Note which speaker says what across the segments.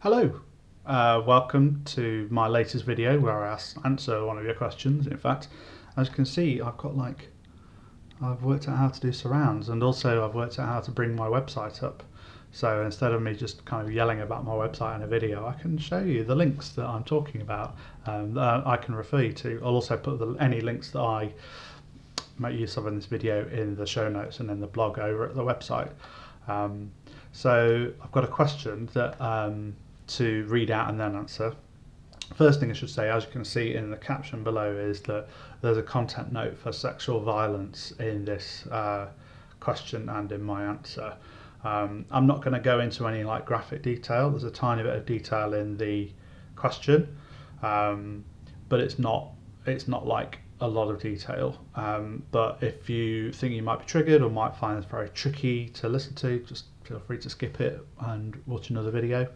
Speaker 1: Hello, uh, welcome to my latest video where I answer one of your questions. In fact, as you can see, I've got like, I've worked out how to do surrounds and also I've worked out how to bring my website up. So instead of me just kind of yelling about my website in a video, I can show you the links that I'm talking about um, that I can refer you to. I'll also put the, any links that I make use of in this video in the show notes and in the blog over at the website. Um, so I've got a question that um, to read out and then answer. First thing I should say, as you can see in the caption below, is that there's a content note for sexual violence in this uh, question and in my answer. Um, I'm not going to go into any like graphic detail. There's a tiny bit of detail in the question, um, but it's not it's not like a lot of detail. Um, but if you think you might be triggered or might find this very tricky to listen to, just feel free to skip it and watch another video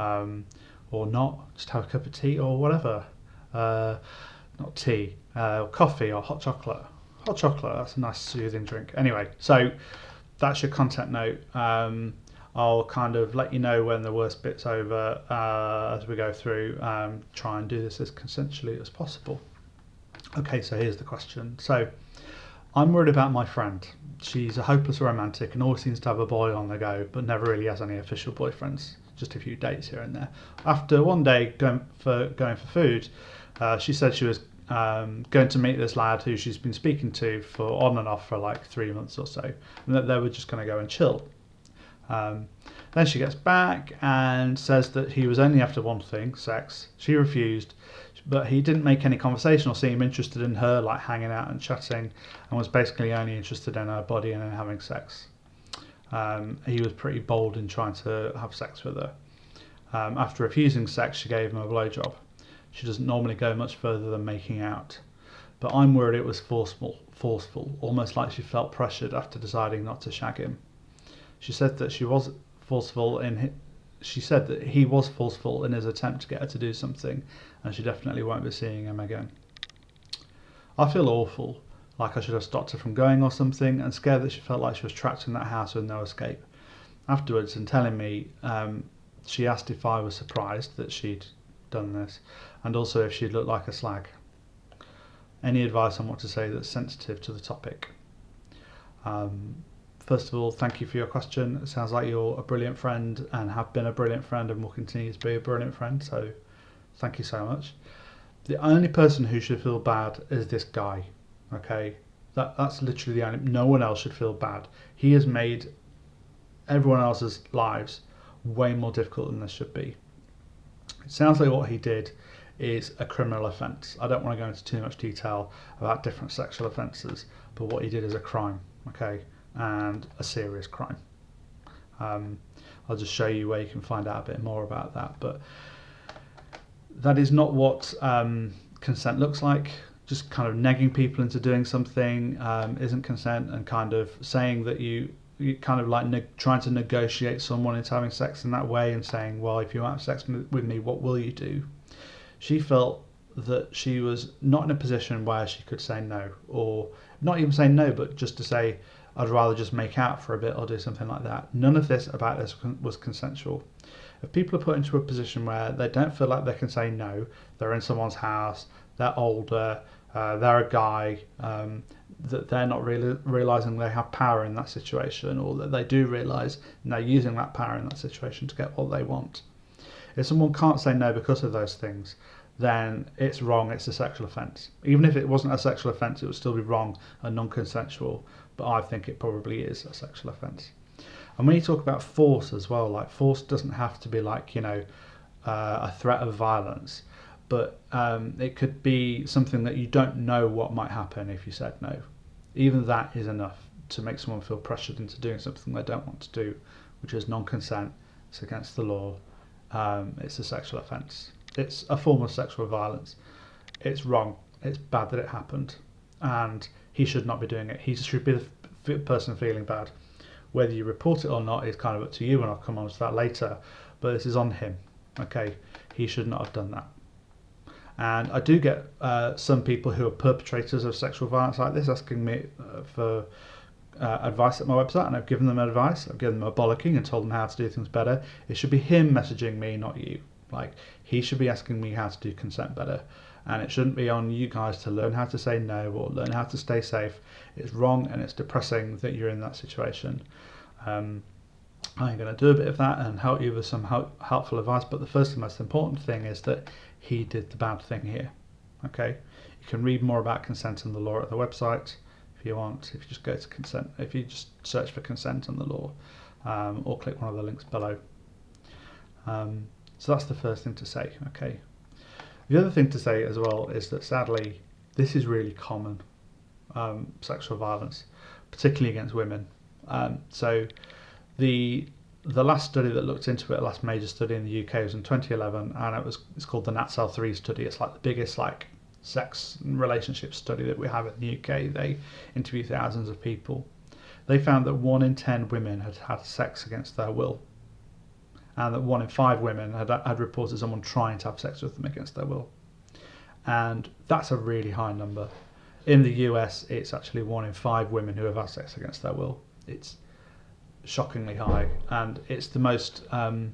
Speaker 1: um, or not. Just have a cup of tea or whatever. Uh, not tea, uh, coffee or hot chocolate. Hot chocolate, that's a nice soothing drink. Anyway, so that's your content note. Um, I'll kind of let you know when the worst bit's over uh, as we go through. Um, try and do this as consensually as possible. Okay, so here's the question. So I'm worried about my friend. She's a hopeless romantic and always seems to have a boy on the go, but never really has any official boyfriends. Just a few dates here and there. After one day going for going for food, uh, she said she was um, going to meet this lad who she's been speaking to for on and off for like three months or so, and that they were just going to go and chill. Um, then she gets back and says that he was only after one thing, sex. She refused, but he didn't make any conversation or seem interested in her, like hanging out and chatting, and was basically only interested in her body and in having sex. Um, he was pretty bold in trying to have sex with her. Um, after refusing sex, she gave him a blowjob. She doesn't normally go much further than making out, but I'm worried it was forceful, forceful, almost like she felt pressured after deciding not to shag him. She said that she was forceful in she said that he was forceful in his attempt to get her to do something and she definitely won't be seeing him again. I feel awful, like I should have stopped her from going or something, and scared that she felt like she was trapped in that house with no escape. Afterwards, and telling me, um, she asked if I was surprised that she'd done this, and also if she'd looked like a slag. Any advice on what to say that's sensitive to the topic? Um, First of all, thank you for your question. It sounds like you're a brilliant friend and have been a brilliant friend and will continue to be a brilliant friend. So, thank you so much. The only person who should feel bad is this guy. Okay, that that's literally the only. No one else should feel bad. He has made everyone else's lives way more difficult than this should be. It sounds like what he did is a criminal offence. I don't want to go into too much detail about different sexual offences, but what he did is a crime. Okay and a serious crime. Um, I'll just show you where you can find out a bit more about that. But that is not what um, consent looks like. Just kind of negging people into doing something um, isn't consent, and kind of saying that you, you kind of like ne- trying to negotiate someone into having sex in that way and saying, well, if you have sex with me, what will you do? She felt that she was not in a position where she could say no, or not even say no, but just to say, I'd rather just make out for a bit or do something like that. None of this about this was consensual. If people are put into a position where they don't feel like they can say no, they're in someone's house, they're older, uh, they're a guy, um, that they're not really realizing they have power in that situation, or that they do realize and they're using that power in that situation to get what they want. If someone can't say no because of those things, then it's wrong, it's a sexual offence. Even if it wasn't a sexual offence, it would still be wrong and non consensual, but I think it probably is a sexual offence. And when you talk about force as well, like force doesn't have to be like, you know, uh, a threat of violence, but um, it could be something that you don't know what might happen if you said no. Even that is enough to make someone feel pressured into doing something they don't want to do, which is non consent, it's against the law, um, it's a sexual offence it's a form of sexual violence. It's wrong. It's bad that it happened, and he should not be doing it. He should be the person feeling bad. Whether you report it or not is kind of up to you, and I'll come on to that later. But this is on him. Okay, he should not have done that. And I do get uh, some people who are perpetrators of sexual violence like this asking me uh, for uh, advice at my website and I've given them advice, I've given them a bollocking and told them how to do things better, it should be him messaging me, not you. Like, he should be asking me how to do consent better. And it shouldn't be on you guys to learn how to say no or learn how to stay safe. It's wrong and it's depressing that you're in that situation. Um, I'm going to do a bit of that and help you with some help, helpful advice. But the first and most important thing is that he did the bad thing here. Okay, you can read more about consent and the law at the website if you want. If you just go to consent, if you just search for consent and the law, um, or click one of the links below. Um, so that's the first thing to say. Okay. The other thing to say as well is that sadly, this is really common um, sexual violence, particularly against women. Um, so the the last study that looked into it, the last major study in the UK was in 2011, and it was it's called the Natsal 3 study. It's like the biggest like sex and relationship study that we have in the UK. They interviewed thousands of people. They found that one in ten women had had sex against their will, and that one in five women had, had reported someone trying to have sex with them against their will. And that's a really high number. In the US, it's actually one in five women who have had sex against their will. It's shockingly high, and it's the most. Um,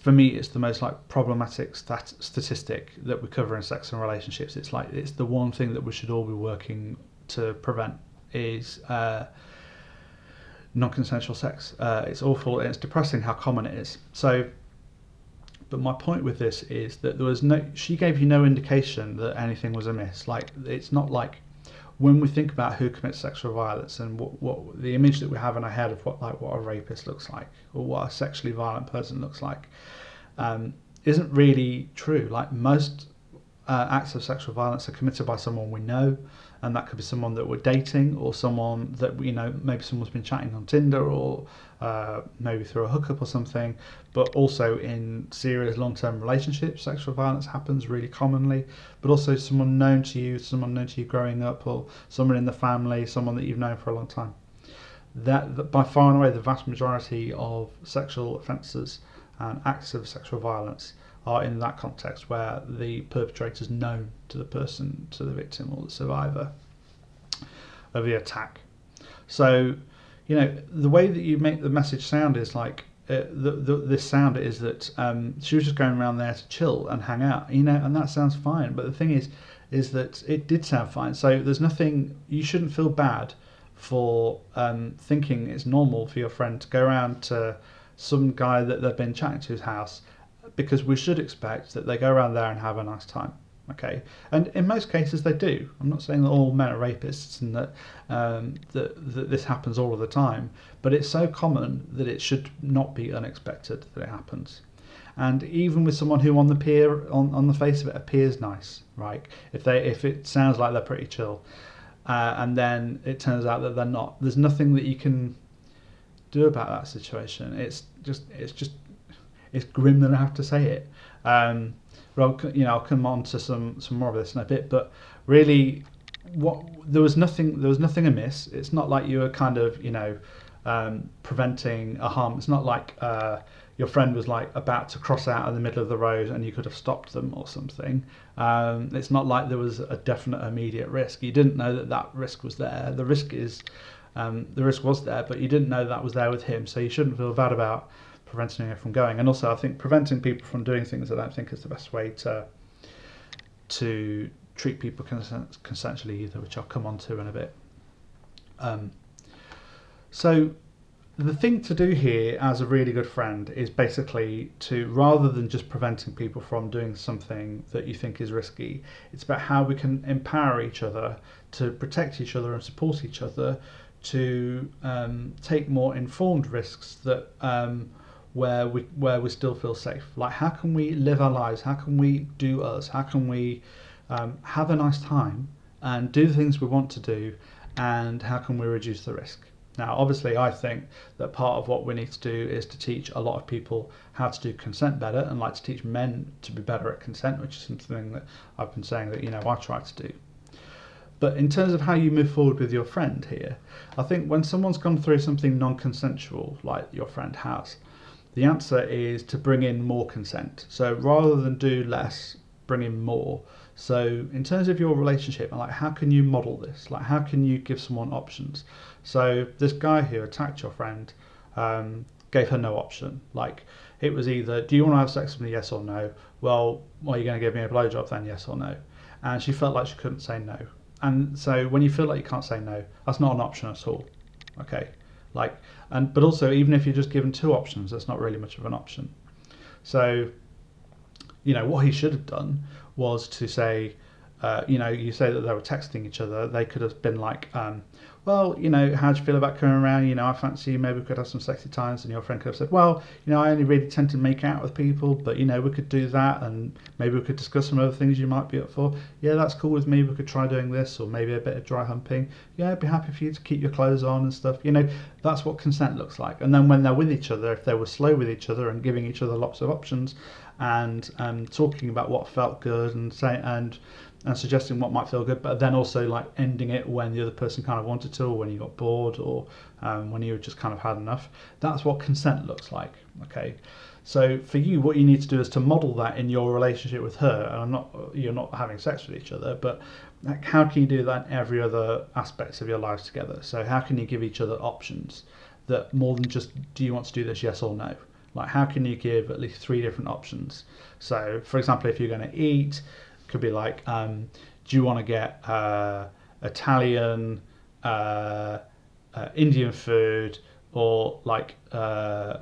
Speaker 1: for me, it's the most like problematic stat- statistic that we cover in sex and relationships. It's like it's the one thing that we should all be working to prevent is uh, non-consensual sex. Uh, it's awful and it's depressing how common it is. So, but my point with this is that there was no. She gave you no indication that anything was amiss. Like it's not like when we think about who commits sexual violence and what, what the image that we have in our head of what like what a rapist looks like or what a sexually violent person looks like um, isn't really true. Like most uh, acts of sexual violence are committed by someone we know, and that could be someone that we're dating or someone that you know maybe someone's been chatting on Tinder or uh, maybe through a hookup or something. But also in serious long-term relationships, sexual violence happens really commonly. But also someone known to you, someone known to you growing up, or someone in the family, someone that you've known for a long time. That, that by far and away the vast majority of sexual offences and acts of sexual violence are in that context where the perpetrator is known to the person, to the victim or the survivor of the attack. So, you know, the way that you make the message sound is like uh, the, the, this sound is that um, she was just going around there to chill and hang out, you know, and that sounds fine. But the thing is, is that it did sound fine. So there's nothing you shouldn't feel bad for um, thinking it's normal for your friend to go around to some guy that they've been chatting to his house because we should expect that they go around there and have a nice time. Okay, and in most cases they do. I'm not saying that all men are rapists and that, um, that that this happens all of the time, but it's so common that it should not be unexpected that it happens. And even with someone who on the peer on, on the face of it appears nice, right? If they if it sounds like they're pretty chill, uh, and then it turns out that they're not, there's nothing that you can do about that situation. It's just it's just it's grim that I have to say it. Um, you know, I'll come on to some some more of this in a bit, but really, what there was nothing there was nothing amiss. It's not like you were kind of you know um, preventing a harm. It's not like uh, your friend was like about to cross out in the middle of the road and you could have stopped them or something. Um, it's not like there was a definite immediate risk. You didn't know that that risk was there. The risk is um, the risk was there, but you didn't know that was there with him, so you shouldn't feel bad about preventing it from going. And also, I think preventing people from doing things that I don't think is the best way to to treat people consensually either, which I'll come on to in a bit. Um, so the thing to do here as a really good friend is basically to rather than just preventing people from doing something that you think is risky it's about how we can empower each other to protect each other and support each other to um, take more informed risks that um, where we where we still feel safe. Like how can we live our lives? How can we do us? How can we um, have a nice time and do the things we want to do? And how can we reduce the risk? Now, obviously, I think that part of what we need to do is to teach a lot of people how to do consent better, and like to teach men to be better at consent, which is something that I've been saying that you know I try to do. But in terms of how you move forward with your friend here, I think when someone's gone through something non-consensual, like your friend has, the answer is to bring in more consent. So rather than do less, bring in more. So in terms of your relationship, like how can you model this? Like how can you give someone options? So this guy who attacked your friend um, gave her no option. Like it was either do you want to have sex with me, yes or no? Well, are you're going to give me a blowjob then, yes or no? And she felt like she couldn't say no. And so when you feel like you can't say no, that's not an option at all. Okay, like and but also even if you're just given two options, that's not really much of an option. So you know what he should have done was to say, uh, you know, you say that they were texting each other. They could have been like, um, well, you know, how do you feel about coming around? You know, I fancy you. Maybe we could have some sexy times. And your friend could have said, well, you know, I only really tend to make out with people, but you know, we could do that, and maybe we could discuss some other things you might be up for. Yeah, that's cool with me. We could try doing this, or maybe a bit of dry humping. Yeah, I'd be happy for you to keep your clothes on and stuff. You know, that's what consent looks like. And then when they're with each other, if they were slow with each other and giving each other lots of options, and um, talking about what felt good and say and and suggesting what might feel good, but then also like ending it when the other person kind of wanted to, or when you got bored, or um, when you just kind of had enough. That's what consent looks like. Okay, so for you, what you need to do is to model that in your relationship with her. And I'm not you're not having sex with each other, but like, how can you do that in every other aspects of your lives together? So how can you give each other options that more than just do you want to do this, yes or no? Like how can you give at least three different options? So for example, if you're going to eat could be like, um, do you want to get uh, Italian, uh, uh, Indian food, or like uh,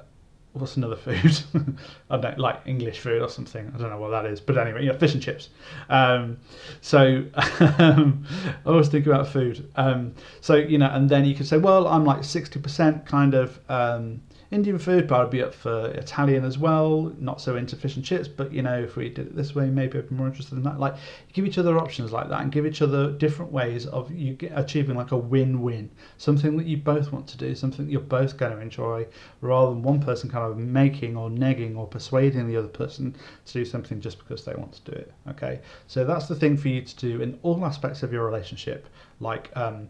Speaker 1: what's another food? I don't like English food or something. I don't know what that is, but anyway, yeah, fish and chips. Um, so um, I always think about food. Um, so you know, and then you could say, well, I'm like sixty percent kind of um, Indian food, but I'd be up for Italian as well. Not so into fish and chips, but you know, if we did it this way, maybe I'd be more interested in that. Like, give each other options like that, and give each other different ways of you achieving like a win-win, something that you both want to do, something that you're both going to enjoy, rather than one person kind of making or negging or persuading the other person to do something just because they want to do it. Okay, so that's the thing for you to do in all aspects of your relationship, like. Um,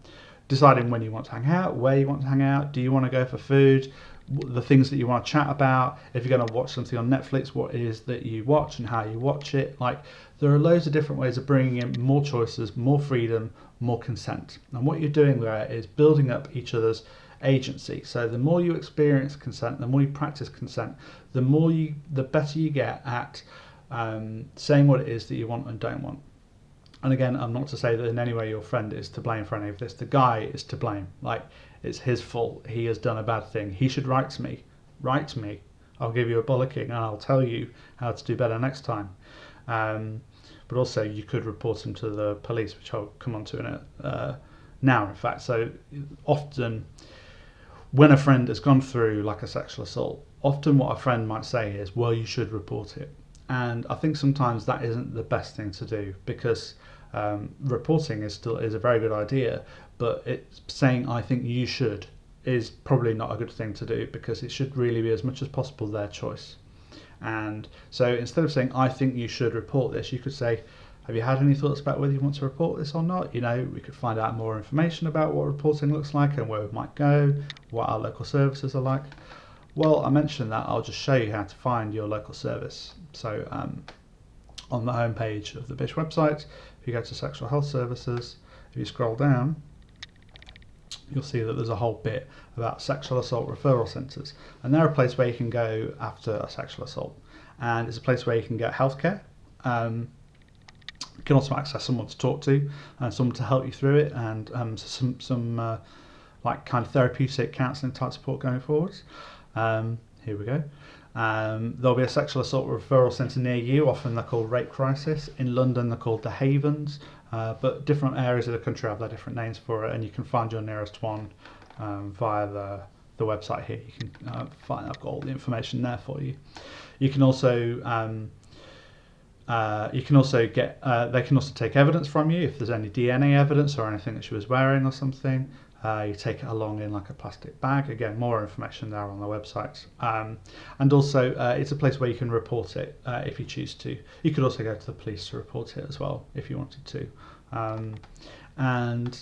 Speaker 1: deciding when you want to hang out, where you want to hang out, do you want to go for food, the things that you want to chat about. If you're going to watch something on Netflix, what is that you watch and how you watch it. Like there are loads of different ways of bringing in more choices, more freedom, more consent. And what you're doing there is building up each other's agency. So the more you experience consent, the more you practice consent, the more you, the better you get at um, saying what it is that you want and don't want. And again, I'm not to say that in any way your friend is to blame for any of this. The guy is to blame. Like it's his fault. He has done a bad thing. He should write to me. Write to me. I'll give you a bollocking and I'll tell you how to do better next time. Um, but also, you could report him to the police, which I'll come on to in a, uh, now, in fact. So often, when a friend has gone through like a sexual assault, often what a friend might say is, "Well, you should report it." And I think sometimes that isn't the best thing to do because um, reporting is still is a very good idea, but it's saying I think you should is probably not a good thing to do because it should really be as much as possible their choice. And so instead of saying I think you should report this, you could say, have you had any thoughts about whether you want to report this or not? You know, we could find out more information about what reporting looks like and where we might go, what our local services are like. Well, I mentioned that I'll just show you how to find your local service. So um, on the homepage of the BISH website, if you go to Sexual Health Services, if you scroll down, you'll see that there's a whole bit about sexual assault referral centres. And they're a place where you can go after a sexual assault. And it's a place where you can get healthcare. Um, you can also access someone to talk to and someone to help you through it and um, some, some uh, like kind of therapeutic counselling type support going forwards. Um, here we go. Um, there'll be a sexual assault referral centre near you. Often they're called Rape Crisis. In London, they're called the Havens. Uh, but different areas of the country have their different names for it, and you can find your nearest one um, via the, the website here. You can uh, find I've got all the information there for you. You can also um, uh, you can also get uh, they can also take evidence from you if there's any DNA evidence or anything that she was wearing or something. Uh, you take it along in like a plastic bag. Again, more information there on the website. Um, and also, uh, it's a place where you can report it uh, if you choose to. You could also go to the police to report it as well if you wanted to. Um, and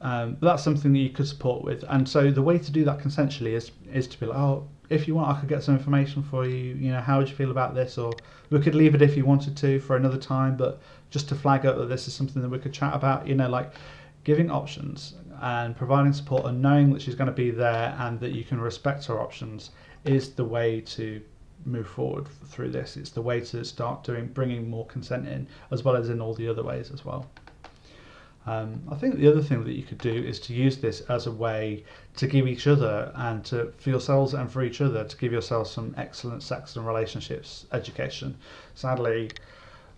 Speaker 1: um, that's something that you could support with. And so the way to do that consensually is is to be like, oh, if you want, I could get some information for you. You know, how would you feel about this? Or we could leave it if you wanted to for another time, but just to flag up that this is something that we could chat about. You know, like giving options and providing support and knowing that she's going to be there and that you can respect her options is the way to move forward through this. It's the way to start doing bringing more consent in, as well as in all the other ways as well. Um, I think the other thing that you could do is to use this as a way to give each other and to for yourselves and for each other to give yourselves some excellent sex and relationships education. Sadly,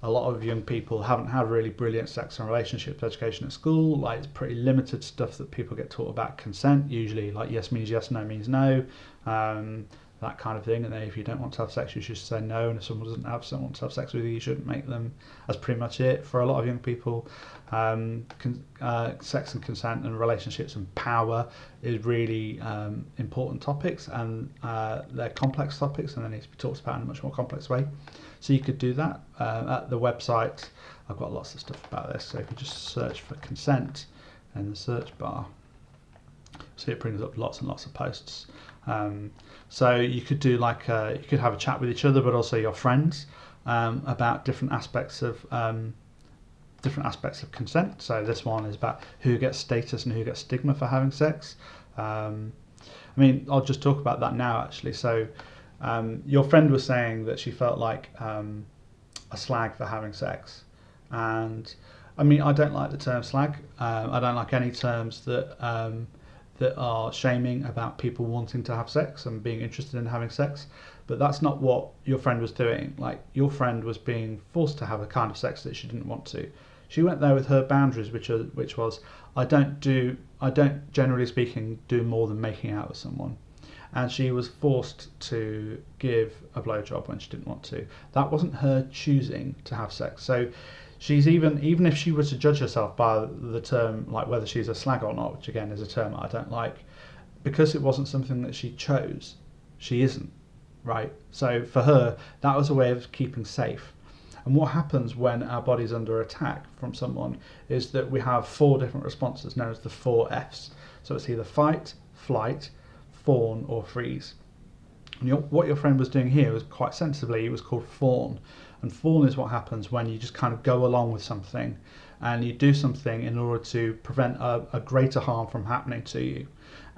Speaker 1: a lot of young people haven't had really brilliant sex and relationships education at school. Like it's pretty limited stuff that people get taught about consent. Usually, like yes means yes, no means no. Um, that kind of thing. And if you don't want to have sex, you should say no. And if someone doesn't have someone to have sex with you, you shouldn't make them. That's pretty much it for a lot of young people. Um, con- uh, sex and consent and relationships and power is really um, important topics, and uh, they're complex topics, and they need to be talked about in a much more complex way. So you could do that uh, at the website. I've got lots of stuff about this. So if you just search for consent in the search bar, see it brings up lots and lots of posts. Um, so you could do like a, uh, you could have a chat with each other, but also your friends um, about different aspects of um, different aspects of consent. So this one is about who gets status and who gets stigma for having sex. Um, I mean, I'll just talk about that now actually. So um, your friend was saying that she felt like um, a slag for having sex, and I mean, I don't like the term slag. I don't like any terms that that are shaming about people wanting to have sex and being interested in having sex but that's not what your friend was doing. Like your friend was being forced to have a kind of sex that she didn't want to. She went there with her boundaries which are, which was I don't do I don't generally speaking do more than making out with someone. And she was forced to give a blowjob when she didn't want to. That wasn't her choosing to have sex. So she's even even if she were to judge herself by the term like whether she's a slag or not, which again is a term I don't like, because it wasn't something that she chose, she isn't, right? So for her, that was a way of keeping safe. And what happens when our body's under attack from someone is that we have four different responses known as the four Fs. So it's either fight, flight, fawn, or freeze. And what your friend was doing here was quite sensibly, it was called fawn. And fawn is what happens when you just kind of go along with something and you do something in order to prevent a, a greater harm from happening to you.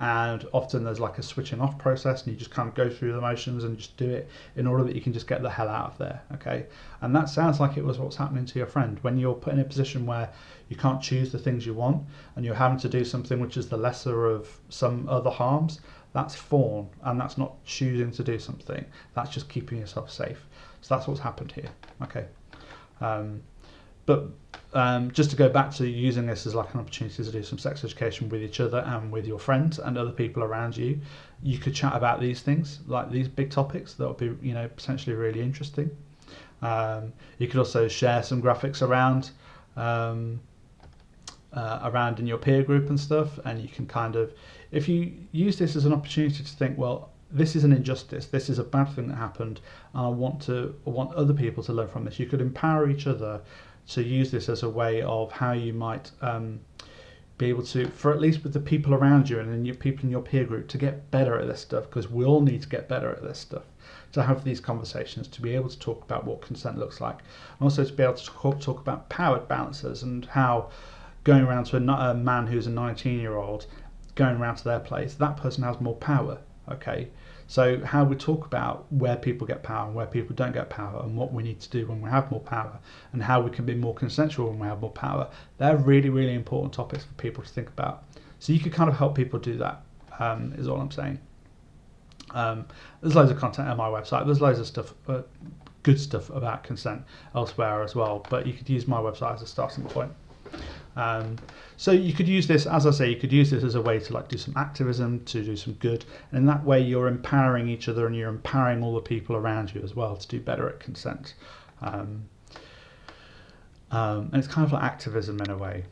Speaker 1: And often there's like a switching off process, and you just kind of go through the motions and just do it in order that you can just get the hell out of there. Okay. And that sounds like it was what's happening to your friend when you're put in a position where you can't choose the things you want and you're having to do something which is the lesser of some other harms. That's fawn, and that's not choosing to do something. That's just keeping yourself safe. So that's what's happened here. Okay. Um, but um, just to go back to using this as like an opportunity to do some sex education with each other and with your friends and other people around you, you could chat about these things, like these big topics that would be, you know, potentially really interesting. Um, you could also share some graphics around um, uh, around in your peer group and stuff, and you can kind of, if you use this as an opportunity to think, well, this is an injustice. This is a bad thing that happened. And I want to I want other people to learn from this. You could empower each other to use this as a way of how you might um, be able to, for at least with the people around you and then your people in your peer group, to get better at this stuff because we all need to get better at this stuff. To have these conversations, to be able to talk about what consent looks like, and also to be able to talk, talk about power balances and how going around to a, a man who's a 19 year old, going around to their place, that person has more power Okay, so how we talk about where people get power and where people don't get power, and what we need to do when we have more power, and how we can be more consensual when we have more power, they're really, really important topics for people to think about. So you could kind of help people do that. Um, is all I'm saying. Um, there's loads of content on my website. There's loads of stuff, uh, good stuff about consent elsewhere as well. But you could use my website as a starting point. Um, so you could use this, as I say, you could use this as a way to like do some activism, to do some good, and in that way you're empowering each other and you're empowering all the people around you as well to do better at consent. Um, um, and it's kind of like activism in a way.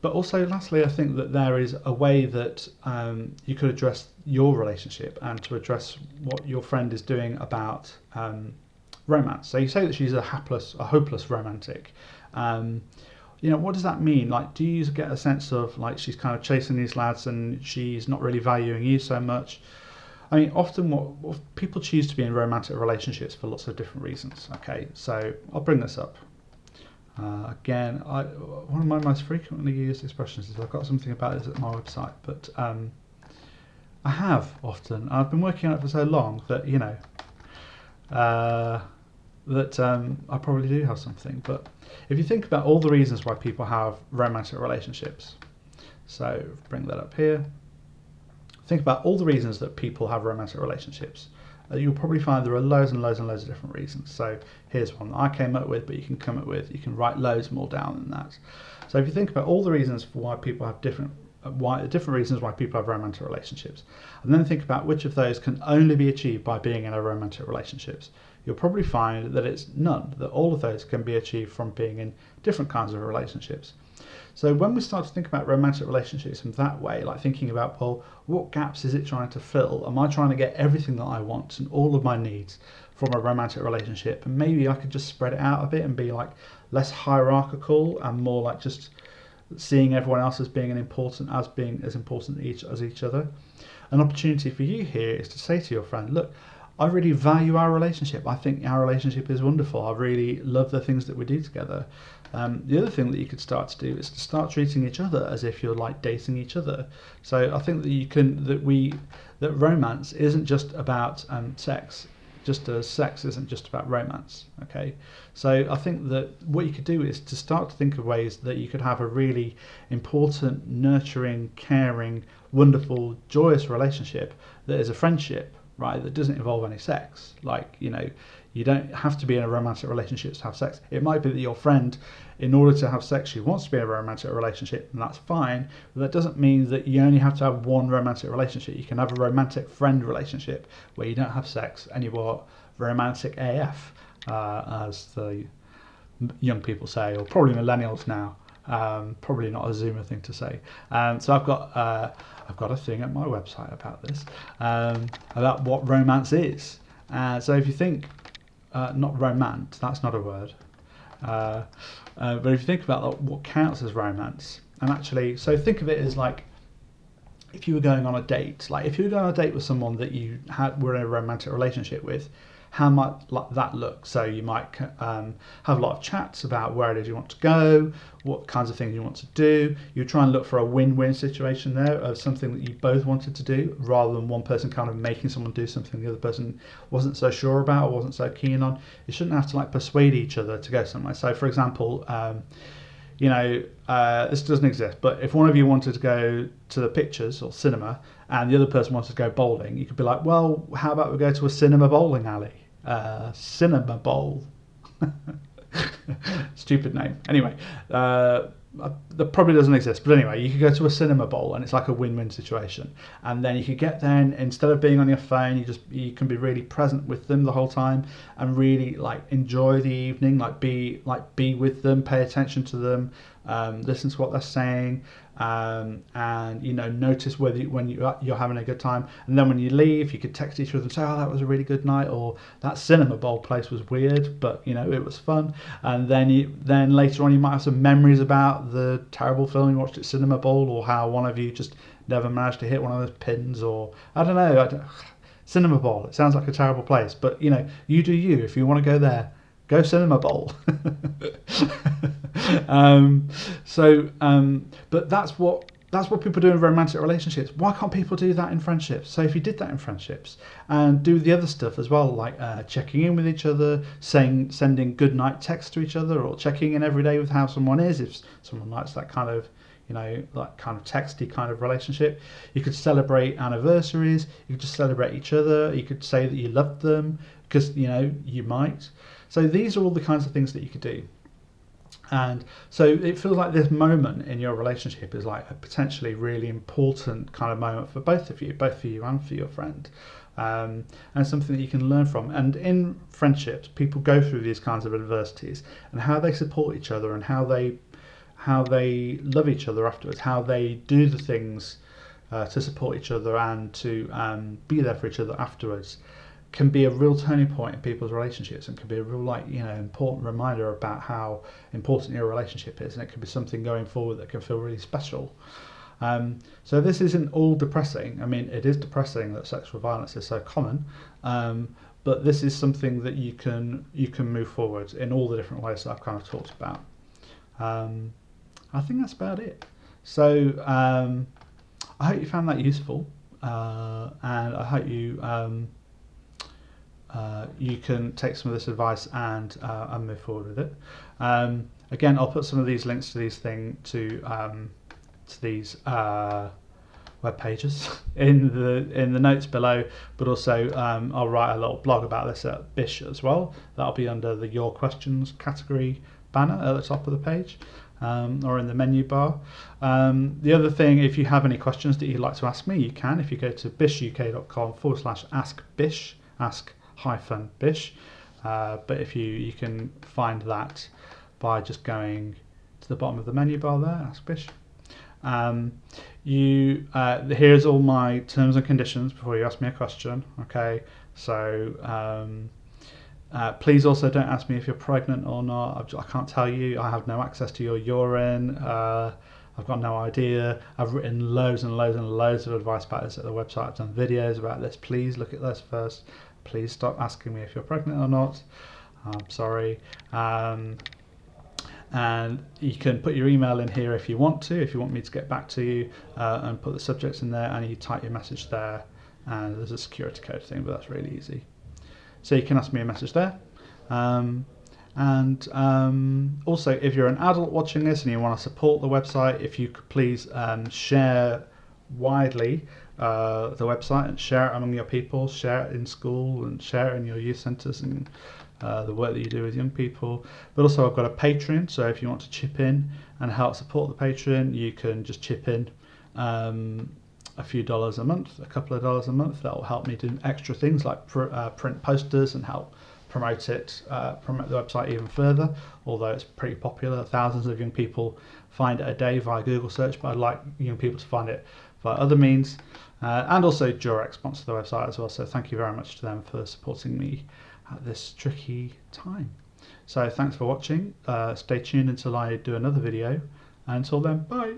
Speaker 1: But also, lastly, I think that there is a way that um, you could address your relationship and to address what your friend is doing about um, romance. So you say that she's a hapless, a hopeless romantic. Um, you know, what does that mean? Like, do you get a sense of like she's kind of chasing these lads and she's not really valuing you so much? I mean, often what, what people choose to be in romantic relationships for lots of different reasons. Okay, so I'll bring this up. Uh, again, I, one of my most frequently used expressions is I've got something about this at my website, but um, I have often. I've been working on it for so long that you know uh, that um, I probably do have something. But if you think about all the reasons why people have romantic relationships, so bring that up here. Think about all the reasons that people have romantic relationships. Uh, you'll probably find there are loads and loads and loads of different reasons. So here's one that I came up with, but you can come up with, you can write loads more down than that. So if you think about all the reasons for why people have different uh, why different reasons why people have romantic relationships and then think about which of those can only be achieved by being in a romantic relationships you'll probably find that it's none that all of those can be achieved from being in different kinds of relationships so when we start to think about romantic relationships in that way, like thinking about, well, what gaps is it trying to fill? Am I trying to get everything that I want and all of my needs from a romantic relationship? And maybe I could just spread it out a bit and be like less hierarchical and more like just seeing everyone else as being an important as being as important each as each other. An opportunity for you here is to say to your friend, look, I really value our relationship. I think our relationship is wonderful. I really love the things that we do together. Um, the other thing that you could start to do is to start treating each other as if you're like dating each other. So I think that you can that we that romance isn't just about um, sex. Just as sex isn't just about romance. Okay, so I think that what you could do is to start to think of ways that you could have a really important, nurturing, caring, wonderful, joyous relationship that is a friendship right that doesn't involve any sex. Like you know you don't have to be in a romantic relationship to have sex. It might be that your friend in order to have sex she wants to be in a romantic relationship and that's fine but that doesn't mean that you only have to have one romantic relationship. You can have a romantic friend relationship where you don't have sex and you're romantic af uh, as the young people say or probably millennials now. Um, probably not a Zoomer thing to say. Um, so I've got uh, I've got a thing at my website about this um, about what romance is. Uh, so if you think uh, not romance, that's not a word. Uh, uh, but if you think about what counts as romance, and actually, so think of it as like if you were going on a date, like if you were going on a date with someone that you had were in a romantic relationship with, how might that look? So you might um, have a lot of chats about where it is you want to go, what kinds of things you want to do. You try and look for a win-win situation there of something that you both wanted to do, rather than one person kind of making someone do something the other person wasn't so sure about or wasn't so keen on. You shouldn't have to like persuade each other to go somewhere. So, for example. Um, you know, uh, this doesn't exist, but if one of you wanted to go to the pictures or cinema and the other person wanted to go bowling, you could be like, well, how about we go to a cinema bowling alley? Uh, Cinema Bowl. Stupid name. Anyway, uh, that probably doesn't exist. But anyway, you could go to a cinema bowl and it's like a win-win situation. And then you could get there and instead of being on your phone, you just you can be really present with them the whole time and really like enjoy the evening, like be like be with them, pay attention to them, um, listen to what they're saying, um, and you know notice whether you, when you, you're having a good time. And then when you leave you could text each other and say oh that was a really good night or that cinema bowl place was weird but you know it was fun. And then you then later on you might have some memories about the terrible film you watched at cinema bowl or how one of you just never managed to hit one of those pins or I don't know I don't, cinema bowl it sounds like a terrible place but you know you do you. If you want to go there go send them a bowl um, so, um, but that's what that's what people do in romantic relationships. Why can't people do that in friendships? So if you did that in friendships and do the other stuff as well, like uh, checking in with each other, saying sending good night texts to each other, or checking in every day with how someone is, if someone likes that kind of you know, that kind of texty kind of relationship. You could celebrate anniversaries. You could just celebrate each other. You could say that you loved them because you know you might. So these are all the kinds of things that you could do. And so it feels like this moment in your relationship is like a potentially really important kind of moment for both of you, both for you and for your friend. Um, and something that you can learn from. And in friendships, people go through these kinds of adversities and how they support each other and how they how they love each other afterwards, how they do the things uh, to support each other and to um, be there for each other afterwards can be a real turning point in people's relationships and can be a real like you know important reminder about how important your relationship is and it can be something going forward that can feel really special Um, so this isn't all depressing. I mean, it is depressing that sexual violence is so common, um, but this is something that you can you can move forward in all the different ways that I've kind of talked about. Um, I think that's about it. So um, I hope you found that useful, uh, and I hope you um, uh, you can take some of this advice and uh, and move forward with it. Um, again, I'll put some of these links to these thing to um, to these uh, web pages in the in the notes below, but also um, I'll write a little blog about this at Bish as well. That'll be under the Your Questions category banner at the top of the page. Um, or in the menu bar. Um, the other thing, if you have any questions that you'd like to ask me, you can. If you go to bishuk.com forward slash ask bish, ask hyphen bish. Uh, but if you you can find that by just going to the bottom of the menu bar there, ask bish. Um, you uh, here's all my terms and conditions before you ask me a question. Okay, so um, uh, please also don't ask me if you're pregnant or not. I can't tell you. I have no access to your urine. Uh, I've got no idea. I've written loads and loads and loads of advice about this at the website. I've done videos about this. Please look at this first. Please stop asking me if you're pregnant or not. I'm sorry. Um, and you can put your email in here if you want to, if you want me to get back to you, uh, and put the subjects in there, and you type your message there. And there's a security code thing, but that's really easy. So you can ask me a message there. Um, and um, also, if you're an adult watching this and you want to support the website, if you could please um, share widely uh, the website and share it among your people, share it in school and share it in your youth centres and uh, the work that you do with young people. But also, I've got a Patreon, so if you want to chip in and help support the Patreon, you can just chip in um, a few dollars a month, a couple of dollars a month. That will help me do extra things like pr- uh, print posters and help promote it, uh, promote the website even further. Although it's pretty popular, thousands of young people find it a day via Google search, but I'd like young people to find it via other means. Uh, and also Durex sponsor the website as well, so thank you very much to them for supporting me at this tricky time. So thanks for watching. Uh, stay tuned until I do another video. And until then, bye.